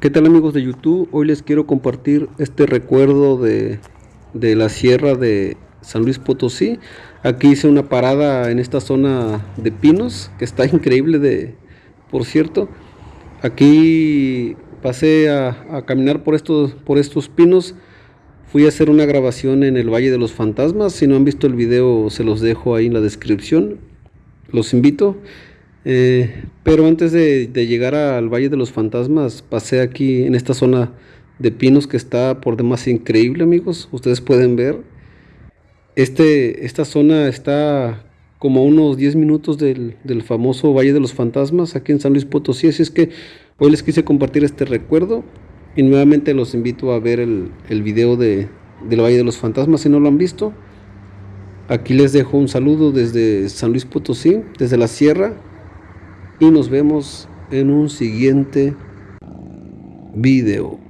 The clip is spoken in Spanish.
¿Qué tal amigos de YouTube? Hoy les quiero compartir este recuerdo de, de, la sierra de San Luis Potosí. Aquí hice una parada en esta zona de pinos, que está increíble de, por cierto. Aquí pasé a, a caminar por estos, por estos pinos. Fui a hacer una grabación en el Valle de los Fantasmas. Si no han visto el video se los dejo ahí en la descripción. Los invito. Eh, pero antes de, llegar al Valle de los Fantasmas, pasé aquí en esta zona de pinos que está por demás increíble, amigos. Ustedes pueden ver. Este, esta zona está como unos 10 minutos del, famoso Valle de los Fantasmas, aquí en San Luis Potosí. Así es que hoy les quise compartir este recuerdo. Y nuevamente los invito a ver el, el video de, del Valle de los Fantasmas si no lo han visto. Aquí les dejo un saludo desde San Luis Potosí, desde la sierra y nos vemos en un siguiente video.